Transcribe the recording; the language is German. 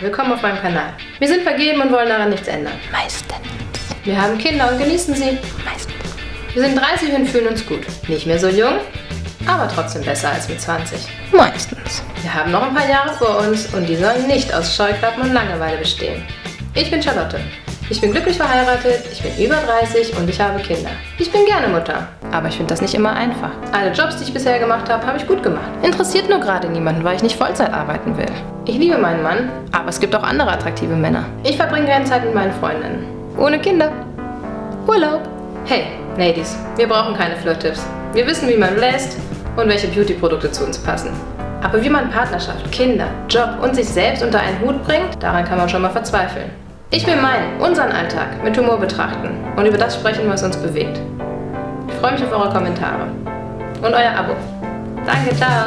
willkommen auf meinem Kanal. Wir sind vergeben und wollen daran nichts ändern. Meistens. Wir haben Kinder und genießen sie. Meistens. Wir sind 30 und fühlen uns gut. Nicht mehr so jung, aber trotzdem besser als mit 20. Meistens. Wir haben noch ein paar Jahre vor uns und die sollen nicht aus Scheuklappen und Langeweile bestehen. Ich bin Charlotte. Ich bin glücklich verheiratet, ich bin über 30 und ich habe Kinder. Ich bin gerne Mutter, aber ich finde das nicht immer einfach. Alle Jobs, die ich bisher gemacht habe, habe ich gut gemacht. Interessiert nur gerade niemanden, weil ich nicht Vollzeit arbeiten will. Ich liebe meinen Mann, aber es gibt auch andere attraktive Männer. Ich verbringe gerne Zeit mit meinen Freundinnen. Ohne Kinder. Urlaub. Hey, Ladies, wir brauchen keine Flirt-Tipps. Wir wissen, wie man lässt und welche Beauty-Produkte zu uns passen. Aber wie man Partnerschaft, Kinder, Job und sich selbst unter einen Hut bringt, daran kann man schon mal verzweifeln. Ich will meinen, unseren Alltag mit Humor betrachten und über das sprechen, was uns bewegt. Ich freue mich auf eure Kommentare und euer Abo. Danke, ciao!